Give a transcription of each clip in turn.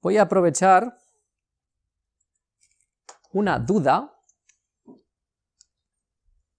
voy a aprovechar una duda,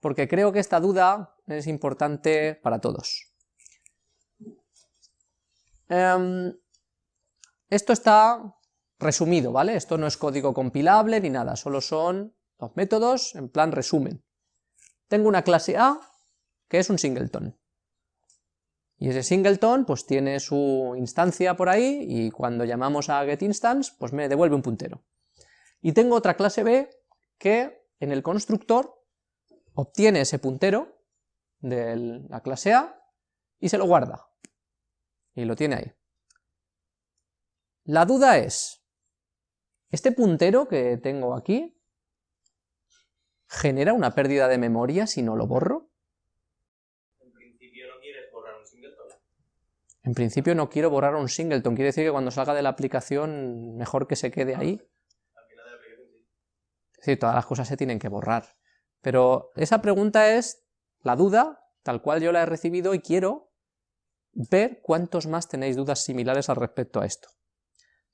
porque creo que esta duda es importante para todos. Em, esto está resumido, ¿vale? Esto no es código compilable ni nada, solo son los métodos en plan resumen. Tengo una clase A que es un singleton. Y ese singleton pues tiene su instancia por ahí y cuando llamamos a getInstance pues me devuelve un puntero. Y tengo otra clase B que en el constructor obtiene ese puntero de la clase A y se lo guarda. Y lo tiene ahí. La duda es, ¿este puntero que tengo aquí genera una pérdida de memoria si no lo borro? En principio no quiero borrar un singleton, quiere decir que cuando salga de la aplicación mejor que se quede ahí. Sí, todas las cosas se tienen que borrar. Pero esa pregunta es la duda, tal cual yo la he recibido y quiero ver cuántos más tenéis dudas similares al respecto a esto.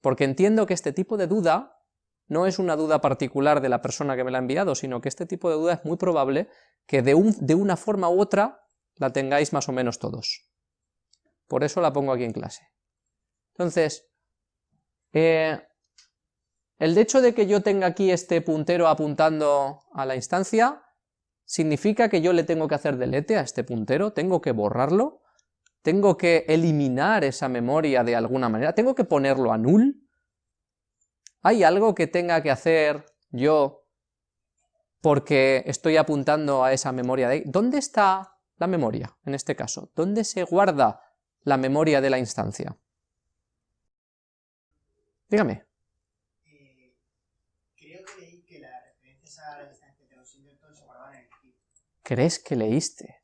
Porque entiendo que este tipo de duda no es una duda particular de la persona que me la ha enviado, sino que este tipo de duda es muy probable que de, de una forma u otra la tengáis más o menos todos. Por eso la pongo aquí en clase. Entonces, eh, el hecho de que yo tenga aquí este puntero apuntando a la instancia, significa que yo le tengo que hacer delete a este puntero, tengo que borrarlo, tengo que eliminar esa memoria de alguna manera, tengo que ponerlo a null. ¿Hay algo que tenga que hacer yo porque estoy apuntando a esa memoria de? ¿Dónde está la memoria en este caso? ¿Dónde se guarda la memoria de la instancia. Dígame. Eh, creo que leí que las referencias a la instancia de los singletons se guardaban en el heap. ¿Crees que leíste?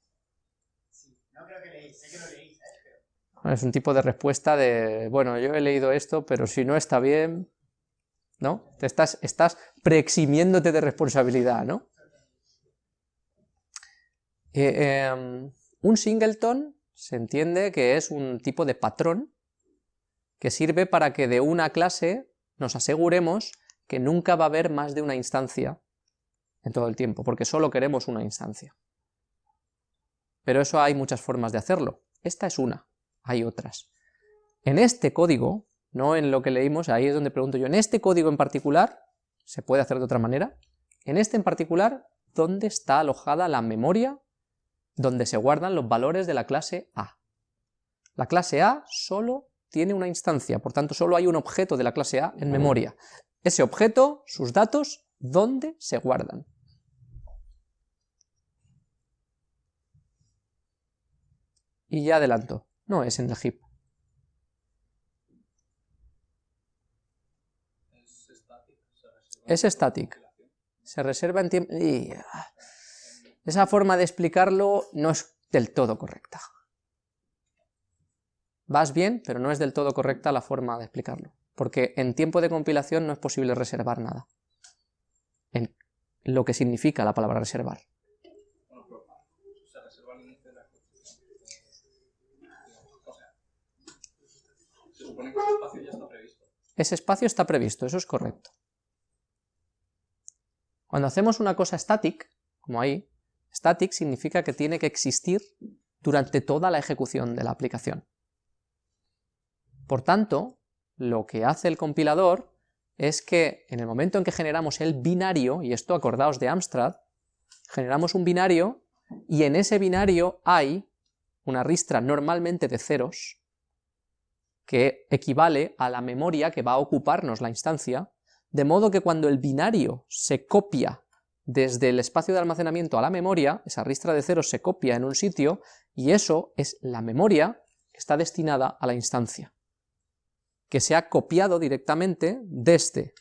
Sí, no creo que leí, sé que lo leí, ¿sabes? Pero... Es un tipo de respuesta de, bueno, yo he leído esto, pero si no está bien, ¿no? Te estás, estás preeximiéndote de responsabilidad, ¿no? Eh, em, un singleton se entiende que es un tipo de patrón que sirve para que de una clase nos aseguremos que nunca va a haber más de una instancia en todo el tiempo, porque solo queremos una instancia. Pero eso hay muchas formas de hacerlo. Esta es una, hay otras. En este código, no en lo que leímos, ahí es donde pregunto yo, en este código en particular, ¿se puede hacer de otra manera? En este en particular, ¿dónde está alojada la memoria donde se guardan los valores de la clase A. La clase A solo tiene una instancia, por tanto solo hay un objeto de la clase A en memoria. Ese objeto, sus datos, ¿dónde se guardan? Y ya adelanto, no es en el heap. Es static. Se reserva en tiempo... Esa forma de explicarlo no es del todo correcta. Vas bien, pero no es del todo correcta la forma de explicarlo, porque en tiempo de compilación no es posible reservar nada, en lo que significa la palabra reservar. Ese espacio está previsto, eso es correcto. Cuando hacemos una cosa static, como ahí, Static significa que tiene que existir durante toda la ejecución de la aplicación. Por tanto, lo que hace el compilador es que en el momento en que generamos el binario, y esto acordaos de Amstrad, generamos un binario y en ese binario hay una ristra normalmente de ceros que equivale a la memoria que va a ocuparnos la instancia, de modo que cuando el binario se copia desde el espacio de almacenamiento a la memoria, esa ristra de ceros se copia en un sitio, y eso es la memoria que está destinada a la instancia, que se ha copiado directamente desde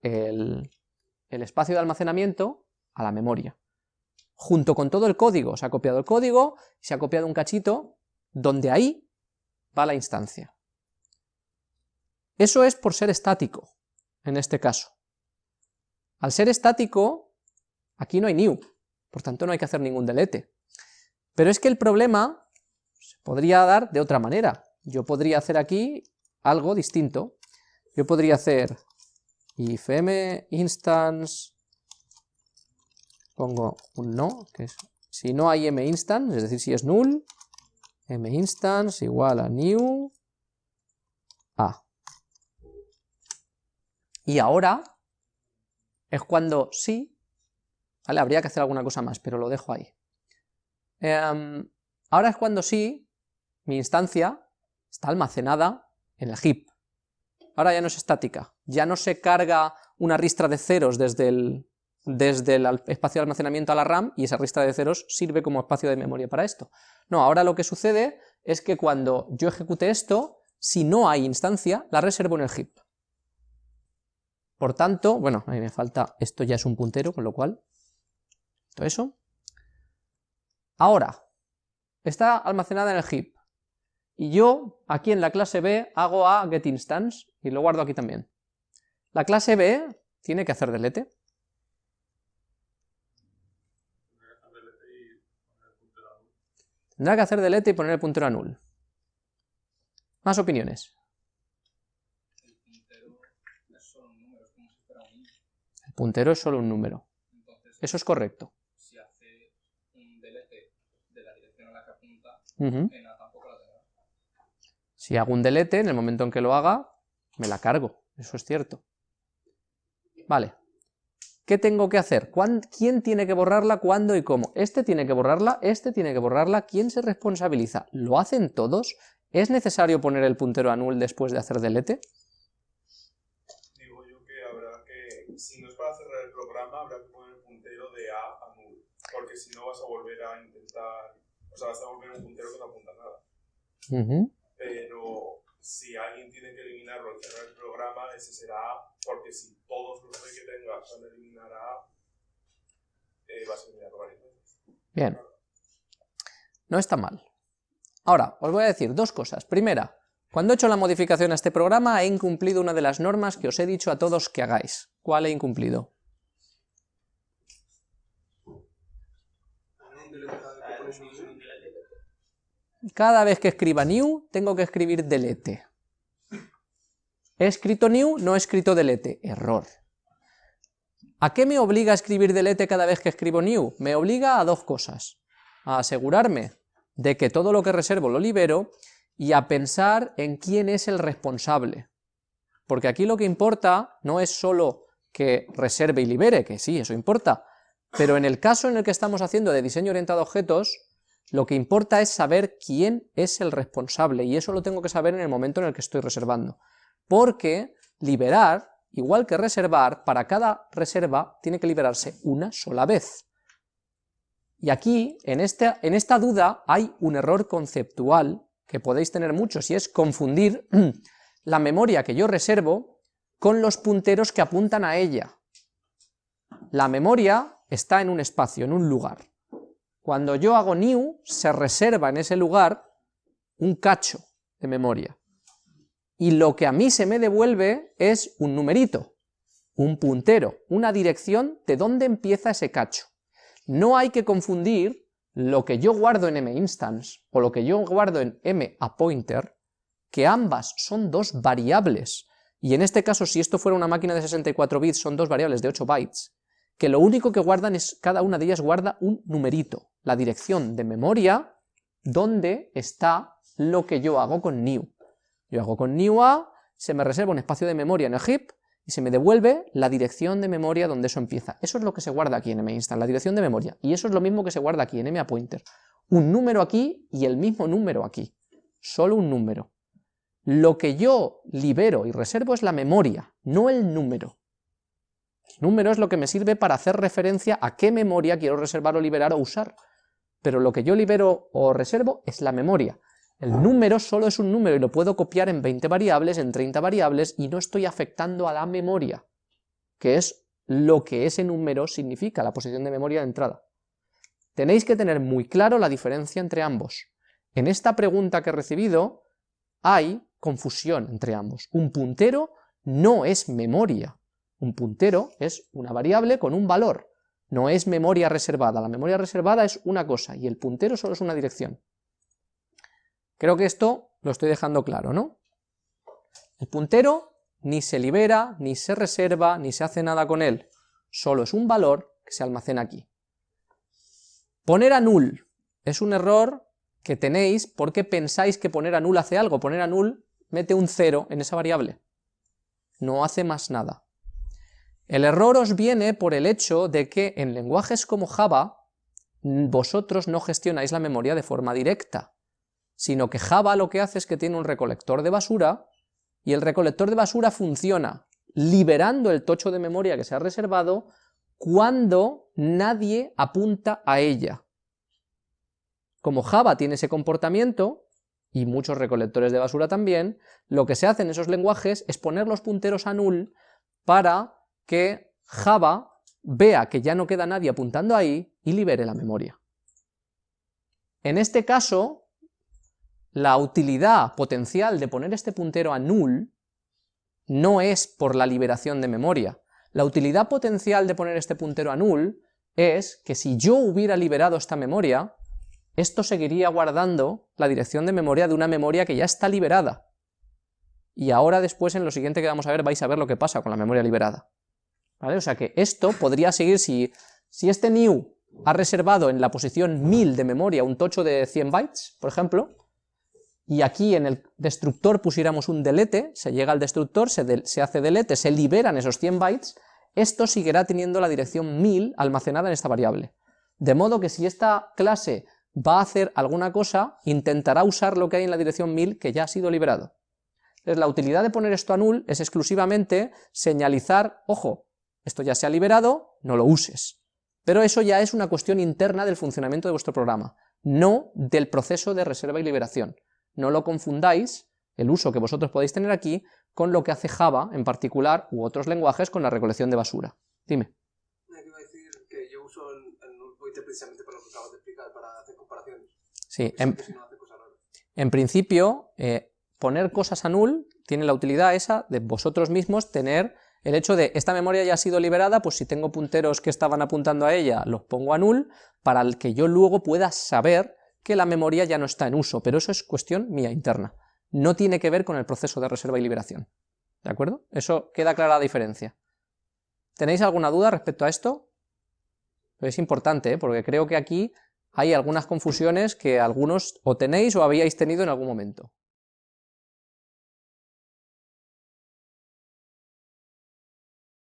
el, el espacio de almacenamiento a la memoria. Junto con todo el código, se ha copiado el código, se ha copiado un cachito, donde ahí va la instancia. Eso es por ser estático, en este caso. Al ser estático, Aquí no hay new, por tanto no hay que hacer ningún delete. Pero es que el problema se podría dar de otra manera. Yo podría hacer aquí algo distinto. yo podría hacer if m instance, pongo un no, que es si no hay m instance, es decir, si es null, m instance igual a new a. Y ahora es cuando sí, Habría que hacer alguna cosa más, pero lo dejo ahí. Em, ahora es cuando sí, mi instancia está almacenada en el heap. Ahora ya no es estática, ya no se carga una ristra de ceros desde el, desde el espacio de almacenamiento a la RAM y esa ristra de ceros sirve como espacio de memoria para esto. No, ahora lo que sucede es que cuando yo ejecute esto, si no hay instancia, la reservo en el heap. Por tanto, bueno, a mí me falta, esto ya es un puntero, con lo cual, eso. Ahora, está almacenada en el heap. Y yo, aquí en la clase B, hago a getInstance, y lo guardo aquí también. La clase B tiene que hacer delete. Tendrá que hacer delete y poner el puntero a null. Más opiniones. El puntero es solo un número. Eso es correcto. Si hace un delete de la dirección a la que apunta, si hago un delete, en el momento en que lo haga, me la cargo, eso es cierto. Vale. ¿Qué tengo que hacer? ¿Quién tiene que borrarla, cuándo y cómo? Este tiene que borrarla, este tiene que borrarla, ¿quién se responsabiliza? ¿Lo hacen todos? ¿Es necesario poner el puntero a null después de hacer delete? Digo yo que habrá que, si no es para cerrar el programa, habrá que poner el puntero de A a null, porque si no vas a volver a intentar, o sea, vas a volver un puntero que no apunta a nada pero si alguien tiene que eliminarlo al cerrar el programa, ese será porque si todos los que tengas van a eliminar a eh, vas a eliminarlo varias veces. Bien. No está mal. Ahora, os voy a decir dos cosas. Primera, cuando he hecho la modificación a este programa he incumplido una de las normas que os he dicho a todos que hagáis. ¿Cuál he incumplido? Cada vez que escriba new, tengo que escribir delete. He escrito new, no he escrito delete. Error. ¿A qué me obliga a escribir delete cada vez que escribo new? Me obliga a dos cosas. A asegurarme de que todo lo que reservo lo libero y a pensar en quién es el responsable. Porque aquí lo que importa no es solo que reserve y libere, que sí, eso importa, pero en el caso en el que estamos haciendo de diseño orientado a objetos, lo que importa es saber quién es el responsable, y eso lo tengo que saber en el momento en el que estoy reservando. Porque liberar, igual que reservar, para cada reserva tiene que liberarse una sola vez. Y aquí, en esta, en esta duda, hay un error conceptual que podéis tener muchos, y es confundir la memoria que yo reservo con los punteros que apuntan a ella. La memoria está en un espacio, en un lugar. Cuando yo hago new, se reserva en ese lugar un cacho de memoria. Y lo que a mí se me devuelve es un numerito, un puntero, una dirección de dónde empieza ese cacho. No hay que confundir lo que yo guardo en minstance o lo que yo guardo en mapointer, que ambas son dos variables, y en este caso si esto fuera una máquina de 64 bits son dos variables de 8 bytes, que lo único que guardan es, cada una de ellas guarda un numerito, la dirección de memoria donde está lo que yo hago con new. Yo hago con new a, se me reserva un espacio de memoria en el heap, y se me devuelve la dirección de memoria donde eso empieza. Eso es lo que se guarda aquí en minstance, la dirección de memoria, y eso es lo mismo que se guarda aquí en mapointer. Un número aquí y el mismo número aquí, solo un número. Lo que yo libero y reservo es la memoria, no el número. Número es lo que me sirve para hacer referencia a qué memoria quiero reservar o liberar o usar. Pero lo que yo libero o reservo es la memoria. El número solo es un número y lo puedo copiar en 20 variables, en 30 variables, y no estoy afectando a la memoria, que es lo que ese número significa, la posición de memoria de entrada. Tenéis que tener muy claro la diferencia entre ambos. En esta pregunta que he recibido hay confusión entre ambos. Un puntero no es memoria, un puntero es una variable con un valor, no es memoria reservada. La memoria reservada es una cosa y el puntero solo es una dirección. Creo que esto lo estoy dejando claro, ¿no? El puntero ni se libera, ni se reserva, ni se hace nada con él, solo es un valor que se almacena aquí. Poner a null es un error que tenéis porque pensáis que poner a null hace algo, poner a null mete un cero en esa variable, no hace más nada. El error os viene por el hecho de que en lenguajes como Java vosotros no gestionáis la memoria de forma directa, sino que Java lo que hace es que tiene un recolector de basura, y el recolector de basura funciona liberando el tocho de memoria que se ha reservado cuando nadie apunta a ella. Como Java tiene ese comportamiento, y muchos recolectores de basura también, lo que se hace en esos lenguajes es poner los punteros a null para que Java vea que ya no queda nadie apuntando ahí y libere la memoria. En este caso, la utilidad potencial de poner este puntero a null no es por la liberación de memoria. La utilidad potencial de poner este puntero a null es que si yo hubiera liberado esta memoria, esto seguiría guardando la dirección de memoria de una memoria que ya está liberada. Y ahora después en lo siguiente que vamos a ver vais a ver lo que pasa con la memoria liberada. O sea que esto podría seguir si, si este new ha reservado en la posición 1000 de memoria un tocho de 100 bytes, por ejemplo, y aquí en el destructor pusiéramos un delete, se llega al destructor, se, hace delete, se liberan esos 100 bytes, esto seguirá teniendo la dirección 1000 almacenada en esta variable. De modo que si esta clase va a hacer alguna cosa, intentará usar lo que hay en la dirección 1000 que ya ha sido liberado. Entonces la utilidad de poner esto a null es exclusivamente señalizar, ojo, esto ya se ha liberado, no lo uses. Pero eso ya es una cuestión interna del funcionamiento de vuestro programa, no del proceso de reserva y liberación no lo confundáis, el uso que vosotros podéis tener aquí, con lo que hace Java en particular, u otros lenguajes con la recolección de basura. Dime. iba a decir que yo uso el, null pointer precisamente para lo que acabas de explicar, para hacer comparaciones. Sí, en, en principio, eh, poner cosas a null tiene la utilidad esa de vosotros mismos tener el hecho de esta memoria ya ha sido liberada, pues si tengo punteros que estaban apuntando a ella, los pongo a null, para el que yo luego pueda saber que la memoria ya no está en uso, pero eso es cuestión mía interna. No tiene que ver con el proceso de reserva y liberación. ¿De acuerdo? Eso queda clara la diferencia. ¿Tenéis alguna duda respecto a esto? Es importante, ¿eh? porque creo que aquí hay algunas confusiones que algunos o tenéis o habíais tenido en algún momento.